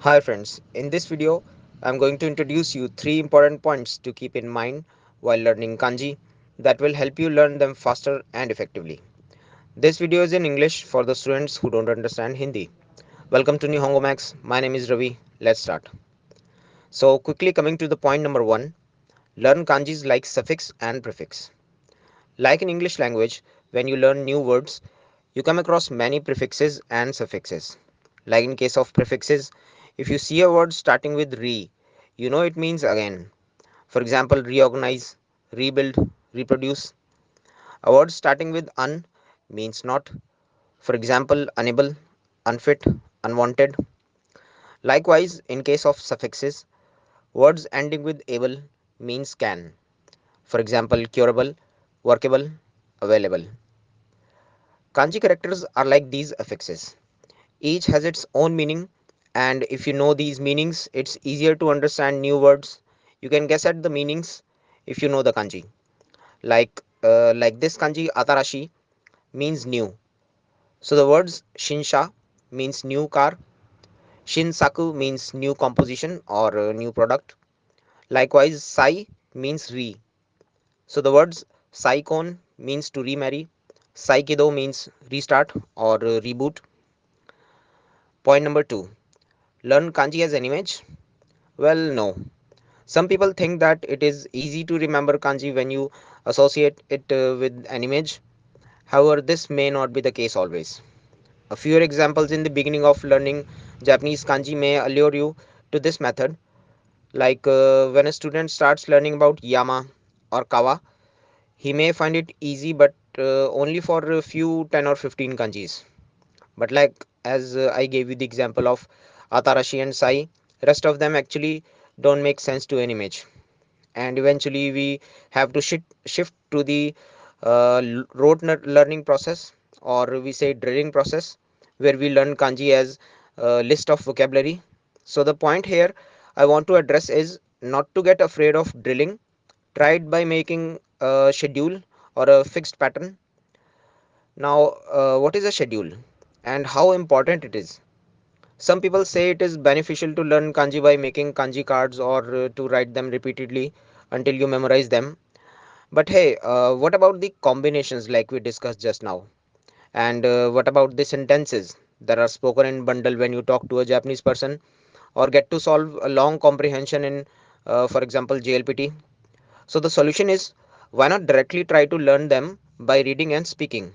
Hi friends, in this video I'm going to introduce you three important points to keep in mind while learning kanji that will help you learn them faster and effectively. This video is in English for the students who don't understand Hindi. Welcome to Nihongo Max. My name is Ravi. Let's start. So quickly coming to the point number 1, learn kanjis like suffix and prefix. Like in English language, when you learn new words, you come across many prefixes and suffixes. Like in case of prefixes, if you see a word starting with re, you know it means again. For example, reorganize, rebuild, reproduce. A word starting with un means not. For example, unable, unfit, unwanted. Likewise, in case of suffixes, words ending with able means can. For example, curable, workable, available. Kanji characters are like these affixes. Each has its own meaning and if you know these meanings it's easier to understand new words. You can guess at the meanings if you know the kanji. Like uh, like this kanji atarashi means new. So the words shinsha means new car. Shinsaku means new composition or uh, new product. Likewise sai means re. So the words saikon means to remarry saikido means restart or reboot point number 2 learn kanji as an image? Well, no. Some people think that it is easy to remember kanji when you associate it uh, with an image. However, this may not be the case always. A few examples in the beginning of learning Japanese kanji may allure you to this method. Like uh, when a student starts learning about yama or kawa, he may find it easy but only for a few 10 or 15 kanjis. But like as uh, I gave you the example of Atarashi and Sai. Rest of them actually don't make sense to an image. And eventually we have to shift, shift to the uh, rote learning process or we say drilling process where we learn kanji as a list of vocabulary. So the point here I want to address is not to get afraid of drilling. Try it by making a schedule or a fixed pattern. Now, uh, what is a schedule and how important it is? Some people say it is beneficial to learn kanji by making kanji cards or uh, to write them repeatedly until you memorize them. But hey, uh, what about the combinations like we discussed just now? And uh, what about the sentences that are spoken in bundle when you talk to a Japanese person or get to solve a long comprehension in, uh, for example, JLPT? So the solution is why not directly try to learn them by reading and speaking?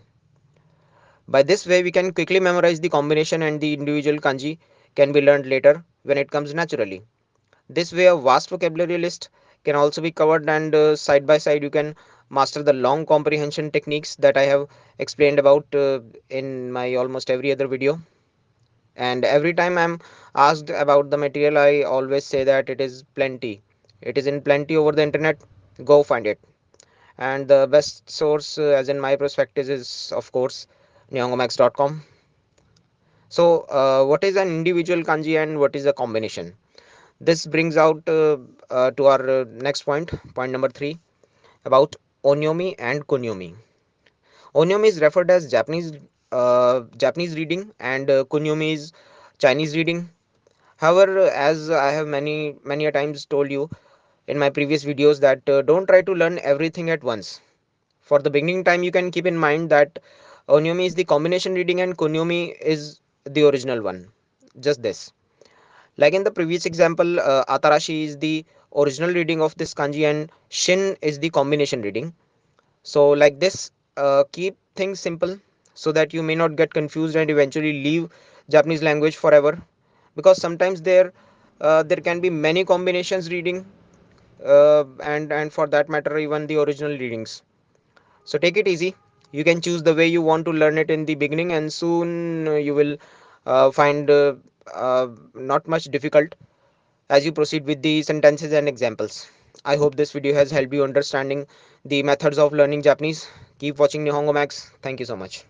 By this way, we can quickly memorize the combination and the individual kanji can be learned later when it comes naturally. This way, a vast vocabulary list can also be covered and uh, side by side you can master the long comprehension techniques that I have explained about uh, in my almost every other video. And every time I'm asked about the material, I always say that it is plenty. It is in plenty over the internet. Go find it. And the best source, uh, as in my perspective, is of course nihongomax.com. So, uh, what is an individual kanji and what is a combination? This brings out uh, uh, to our uh, next point, point number three, about onyomi and kunyomi. Onyomi is referred as Japanese uh, Japanese reading and kunyomi is Chinese reading. However, as I have many many times told you in my previous videos that don't try to learn everything at once. For the beginning time, you can keep in mind that Onyomi is the combination reading and Kunyomi is the original one. Just this. Like in the previous example, uh, Atarashi is the original reading of this kanji and Shin is the combination reading. So like this, uh, keep things simple so that you may not get confused and eventually leave Japanese language forever. Because sometimes there uh, there can be many combinations reading uh, and and for that matter even the original readings. So take it easy. You can choose the way you want to learn it in the beginning and soon uh, you will uh, find uh, uh, not much difficult as you proceed with the sentences and examples. I hope this video has helped you understanding the methods of learning japanese. Keep watching nihongo max. Thank you so much